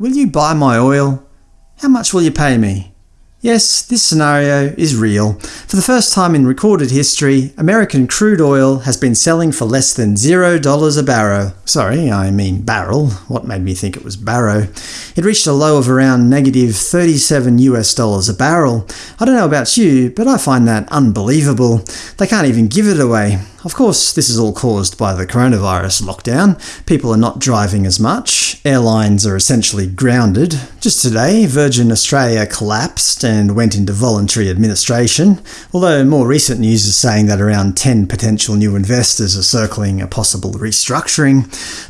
Will you buy my oil? How much will you pay me? Yes, this scenario is real. For the first time in recorded history, American crude oil has been selling for less than $0 a barrel. Sorry, I mean barrel. What made me think it was barrow? It reached a low of around negative 37 US dollars a barrel. I don't know about you, but I find that unbelievable. They can't even give it away. Of course, this is all caused by the coronavirus lockdown. People are not driving as much. Airlines are essentially grounded. Just today, Virgin Australia collapsed and went into voluntary administration, although more recent news is saying that around 10 potential new investors are circling a possible restructuring.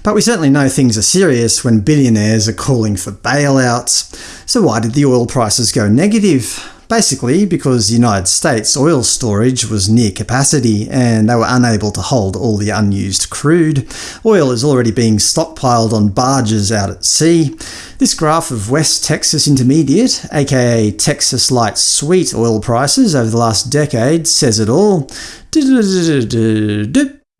But we certainly know things are serious when billionaires are calling for bailouts. So why did the oil prices go negative? Basically because the United States oil storage was near capacity and they were unable to hold all the unused crude. Oil is already being stockpiled on barges out at sea. This graph of West Texas Intermediate, aka Texas Light Sweet oil prices over the last decade says it all.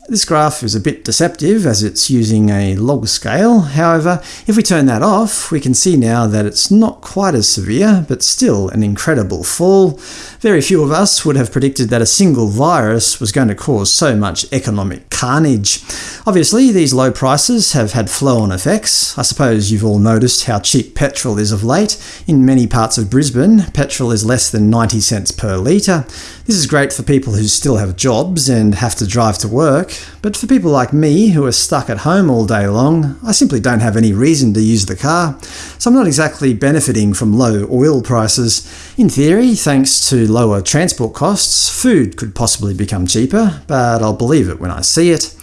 This graph is a bit deceptive as it's using a log scale, however, if we turn that off, we can see now that it's not quite as severe, but still an incredible fall. Very few of us would have predicted that a single virus was going to cause so much economic carnage. Obviously, these low prices have had flow-on effects. I suppose you've all noticed how cheap petrol is of late. In many parts of Brisbane, petrol is less than 90 cents per litre. This is great for people who still have jobs and have to drive to work, but for people like me who are stuck at home all day long, I simply don't have any reason to use the car, so I'm not exactly benefiting from low oil prices. In theory, thanks to lower transport costs, food could possibly become cheaper, but I'll believe it when I see it.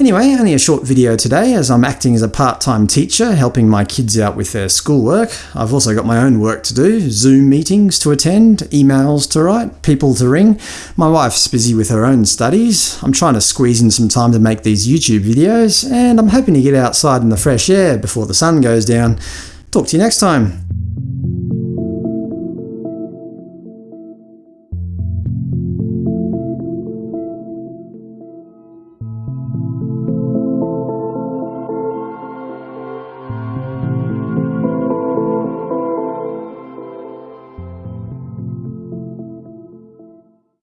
Anyway, only a short video today as I'm acting as a part-time teacher helping my kids out with their schoolwork. I've also got my own work to do, Zoom meetings to attend, emails to write, people to ring. My wife's busy with her own studies. I'm trying to squeeze in some time to make these YouTube videos, and I'm hoping to get outside in the fresh air before the sun goes down. Talk to you next time.